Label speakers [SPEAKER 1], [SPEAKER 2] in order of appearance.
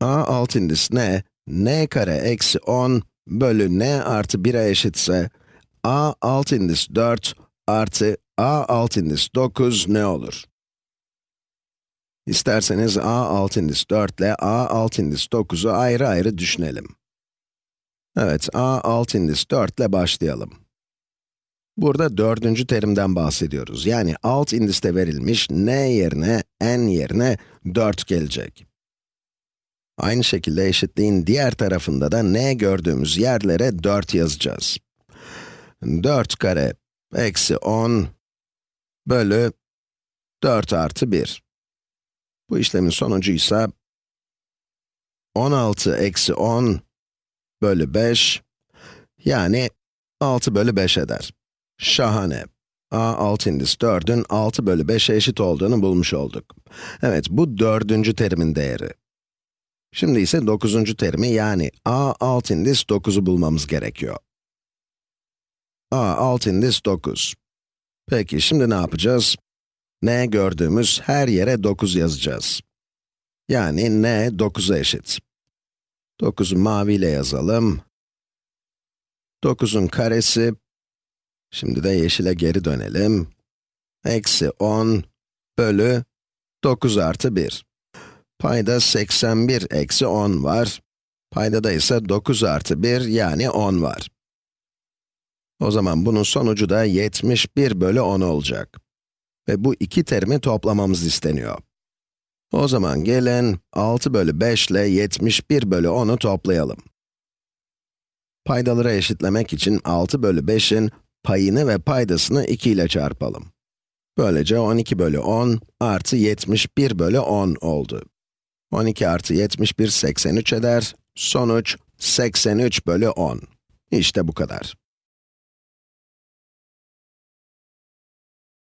[SPEAKER 1] a alt indis ne? n kare eksi 10 bölü n artı 1'e eşitse, a alt indis 4 artı a alt indis 9 ne olur? İsterseniz a alt indis 4 ile a alt indis 9'u ayrı ayrı düşünelim. Evet, a alt indis 4 ile başlayalım. Burada dördüncü terimden bahsediyoruz. Yani alt indiste verilmiş n yerine, n yerine 4 gelecek. Aynı şekilde eşitliğin diğer tarafında da n gördüğümüz yerlere 4 yazacağız. 4 kare eksi 10 bölü 4 artı 1. Bu işlemin sonucu ise 16 eksi 10 bölü 5, yani 6 bölü 5 eder. Şahane. a alt indis 4'ün 6 bölü 5'e eşit olduğunu bulmuş olduk. Evet, bu dördüncü terimin değeri. Şimdi ise dokuzuncu terimi yani a alt indis 9'u bulmamız gerekiyor. a alt indis 9. Peki, şimdi ne yapacağız? n gördüğümüz her yere 9 yazacağız. Yani n 9'a eşit. 9'u maviyle yazalım. 9'un karesi, şimdi de yeşile geri dönelim. Eksi 10 bölü 9 artı 1. Payda 81 eksi 10 var. Paydada ise 9 artı 1 yani 10 var. O zaman bunun sonucu da 71 bölü 10 olacak. Ve bu iki terimi toplamamız isteniyor. O zaman gelin 6 bölü 5 ile 71 bölü 10'u toplayalım. Paydaları eşitlemek için 6 bölü 5'in payını ve paydasını 2 ile çarpalım. Böylece 12 bölü 10 artı 71 bölü 10 oldu. 12 artı 71 83 eder. Sonuç 83 bölü 10. İşte bu kadar.